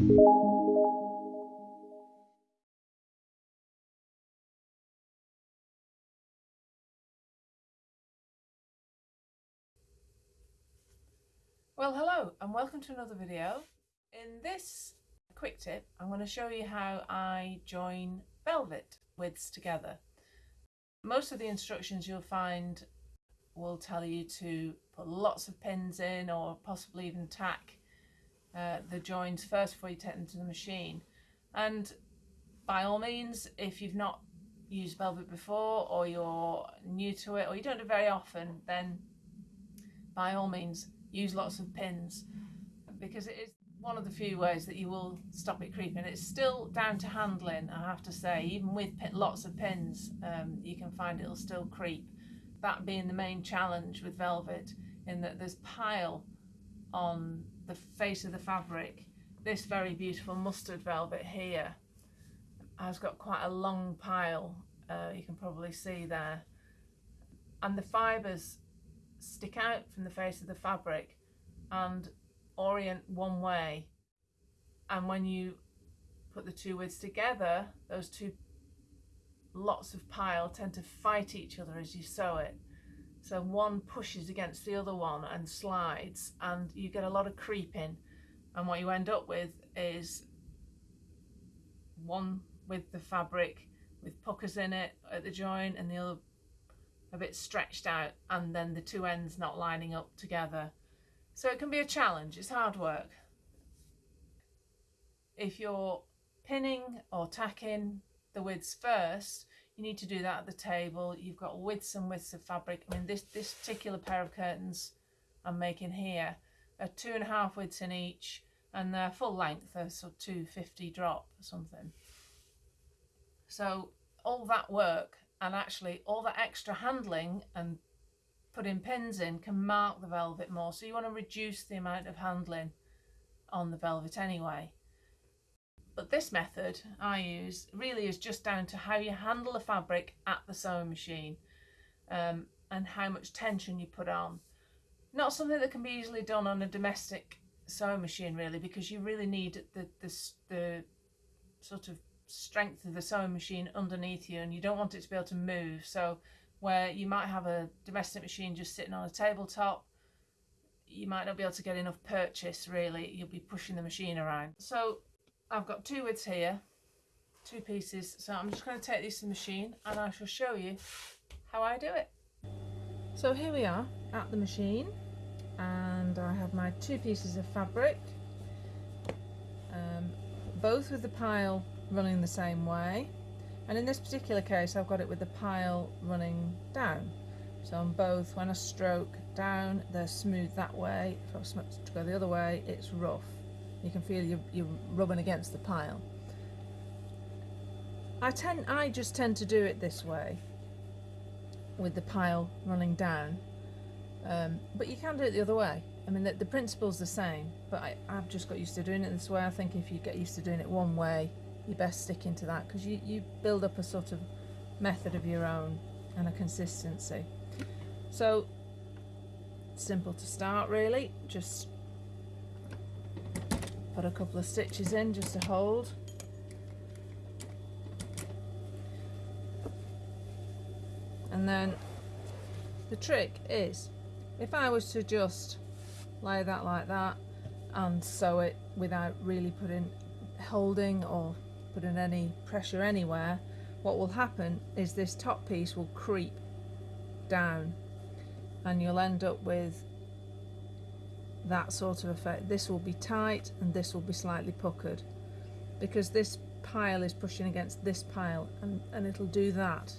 Well hello and welcome to another video. In this quick tip I'm going to show you how I join velvet widths together. Most of the instructions you'll find will tell you to put lots of pins in or possibly even tack uh, the joins first before you take them to the machine and by all means if you've not used velvet before or you're new to it or you don't do it very often then by all means use lots of pins because it is one of the few ways that you will stop it creeping. It's still down to handling, I have to say. Even with lots of pins, um, you can find it'll still creep. That being the main challenge with velvet, in that there's pile on the face of the fabric. This very beautiful mustard velvet here has got quite a long pile, uh, you can probably see there. And the fibres stick out from the face of the fabric and orient one way and when you put the two widths together those two lots of pile tend to fight each other as you sew it so one pushes against the other one and slides and you get a lot of creeping and what you end up with is one with the fabric with puckers in it at the joint and the other a bit stretched out and then the two ends not lining up together. So it can be a challenge, it's hard work. If you're pinning or tacking the widths first, you need to do that at the table. You've got widths and widths of fabric. I mean, this, this particular pair of curtains I'm making here are two and a half widths in each and they're full length, they're sort of 250 drop or something. So all that work and actually all that extra handling and putting pins in can mark the velvet more so you want to reduce the amount of handling on the velvet anyway but this method I use really is just down to how you handle the fabric at the sewing machine um, and how much tension you put on. Not something that can be easily done on a domestic sewing machine really because you really need the, the, the sort of strength of the sewing machine underneath you and you don't want it to be able to move. So where you might have a domestic machine just sitting on a tabletop you might not be able to get enough purchase really. You'll be pushing the machine around. So I've got two widths here two pieces so I'm just going to take these to the machine and I shall show you how I do it. So here we are at the machine and I have my two pieces of fabric um, both with the pile running the same way. And in this particular case I've got it with the pile running down. So on both when I stroke down they're smooth that way. If I stroke to go the other way it's rough you can feel you're, you're rubbing against the pile. I tend I just tend to do it this way with the pile running down. Um, but you can do it the other way. I mean the, the principle's the same but I, I've just got used to doing it this way. I think if you get used to doing it one way you best stick into that because you, you build up a sort of method of your own and a consistency. So simple to start really, just put a couple of stitches in just to hold. And then the trick is if I was to just lay that like that and sew it without really putting holding or putting any pressure anywhere, what will happen is this top piece will creep down and you'll end up with that sort of effect. This will be tight and this will be slightly puckered because this pile is pushing against this pile and, and it'll do that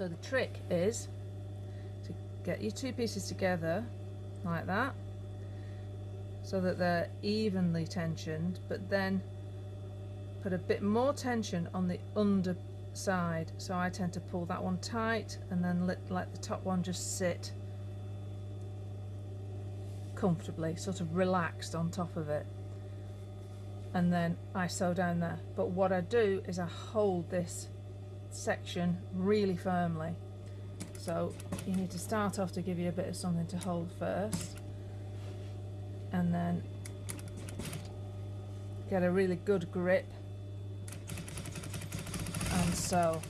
So the trick is to get your two pieces together like that so that they're evenly tensioned but then put a bit more tension on the underside. So I tend to pull that one tight and then let, let the top one just sit comfortably, sort of relaxed on top of it. And then I sew down there. But what I do is I hold this section really firmly. So you need to start off to give you a bit of something to hold first. And then get a really good grip and sew.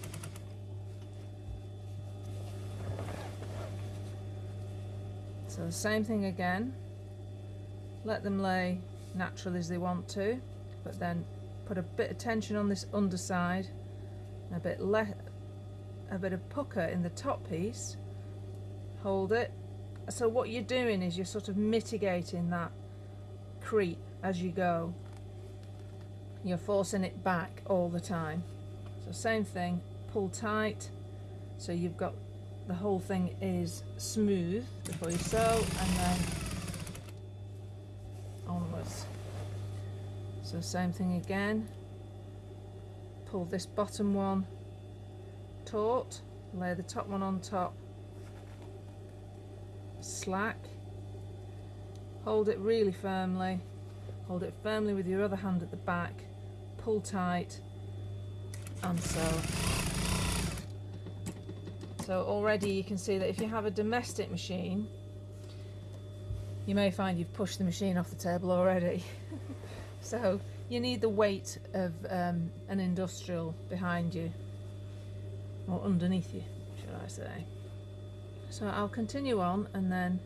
So the same thing again. Let them lay natural as they want to, but then put a bit of tension on this underside, a bit le a bit of pucker in the top piece. Hold it. So what you're doing is you're sort of mitigating that creep as you go. You're forcing it back all the time. So same thing, pull tight so you've got the whole thing is smooth before you sew and then onwards. So same thing again. Pull this bottom one. Taut, lay the top one on top, slack, hold it really firmly, hold it firmly with your other hand at the back, pull tight. And sew. So already you can see that if you have a domestic machine, you may find you've pushed the machine off the table already. so you need the weight of um, an industrial behind you, or underneath you, should I say. So I'll continue on and then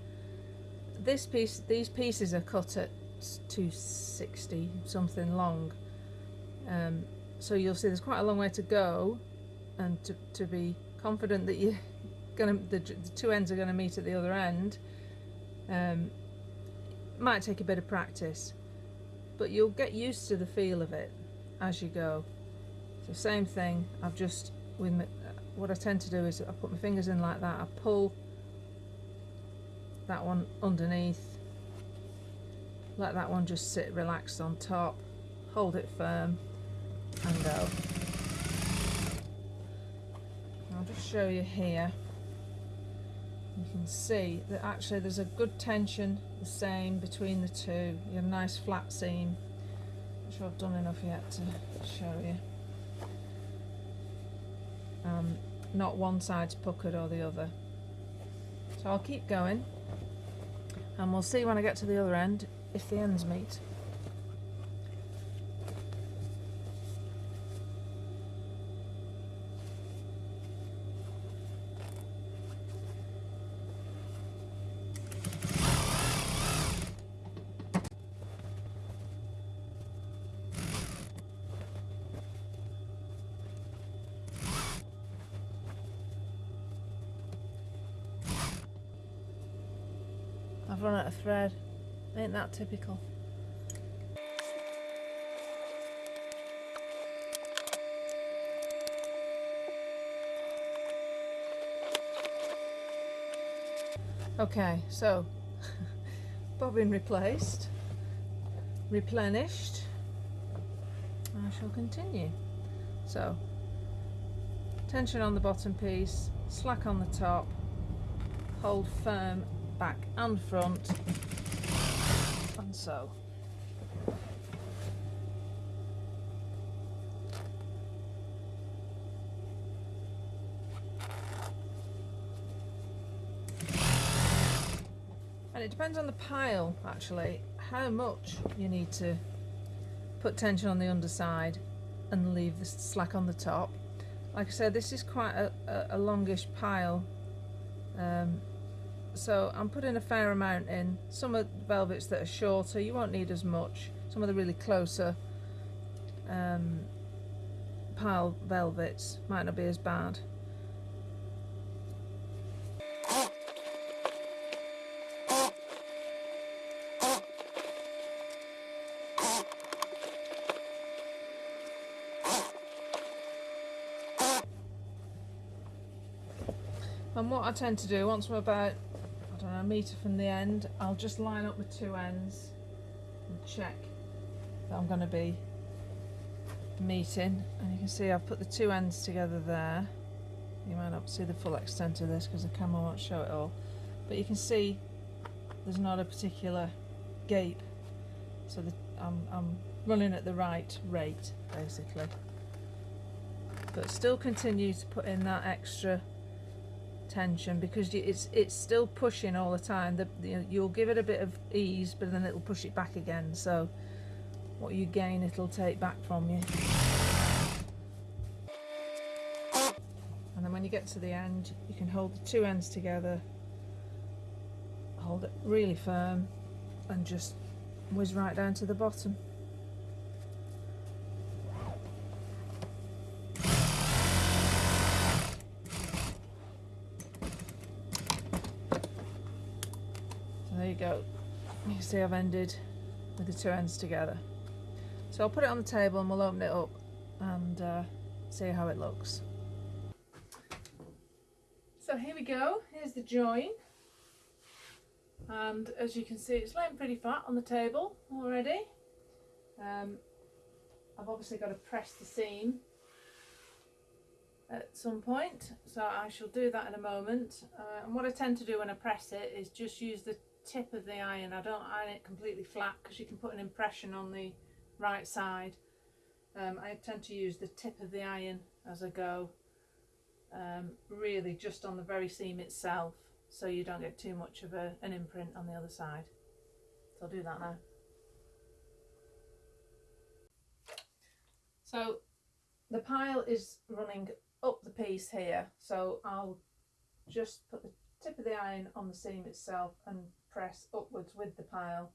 this piece, these pieces are cut at 260 something long. Um, so you'll see there's quite a long way to go and to, to be confident that you're gonna the, the two ends are gonna meet at the other end um, might take a bit of practice but you'll get used to the feel of it as you go so same thing I've just with my, uh, what I tend to do is I put my fingers in like that I pull that one underneath let that one just sit relaxed on top hold it firm and go I'll just show you here. Can see that actually there's a good tension the same between the two. You have a nice flat seam. Not sure I've done enough yet to show you. Um, not one side's puckered or the other. So I'll keep going and we'll see when I get to the other end if the ends meet. I've run out of thread. Ain't that typical? Okay, so bobbin replaced, replenished. I shall continue. So, tension on the bottom piece, slack on the top, hold firm back and front. And sew. And it depends on the pile actually how much you need to put tension on the underside and leave the slack on the top. Like I said this is quite a, a, a longish pile. Um, so I'm putting a fair amount in. Some of the velvets that are shorter you won't need as much. Some of the really closer um, pile velvets might not be as bad. And what I tend to do once I'm about metre from the end, I'll just line up the two ends and check that I'm going to be meeting. And you can see I've put the two ends together there. You might not see the full extent of this because the camera won't show it all. But you can see there's not a particular gape so the, I'm, I'm running at the right rate basically. But still continue to put in that extra tension because it's it's still pushing all the time. The, the, you'll give it a bit of ease but then it'll push it back again. So what you gain it'll take back from you. And then when you get to the end you can hold the two ends together hold it really firm and just whiz right down to the bottom So there you go. You see I've ended with the two ends together. So I'll put it on the table and we'll open it up and uh, see how it looks. So here we go. Here's the join. And as you can see, it's laying pretty flat on the table already. Um, I've obviously got to press the seam at some point so I shall do that in a moment uh, and what I tend to do when I press it is just use the tip of the iron I don't iron it completely flat because you can put an impression on the right side. Um, I tend to use the tip of the iron as I go um, really just on the very seam itself so you don't get too much of a, an imprint on the other side. So I'll do that now. So the pile is running up the piece here so I'll just put the tip of the iron on the seam itself and press upwards with the pile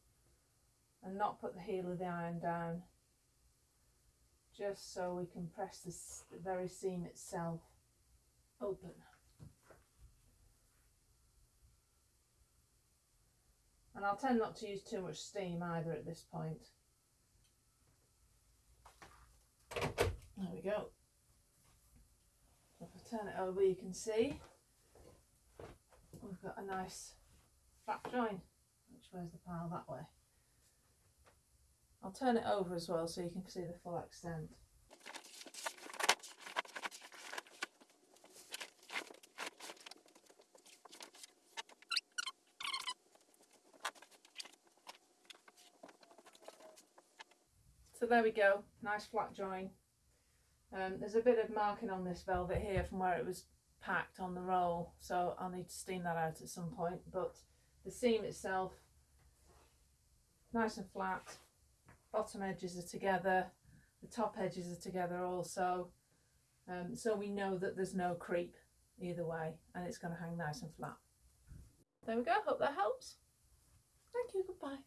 and not put the heel of the iron down just so we can press this, the very seam itself open. And I'll tend not to use too much steam either at this point. There we go. If I turn it over you can see we've got a nice flat join. Which way's the pile? That way. I'll turn it over as well so you can see the full extent. So there we go, nice flat join. Um, there's a bit of marking on this velvet here from where it was packed on the roll so I'll need to steam that out at some point but the seam itself nice and flat. Bottom edges are together. The top edges are together also. Um, so we know that there's no creep either way and it's going to hang nice and flat. There we go. Hope that helps. Thank you. Goodbye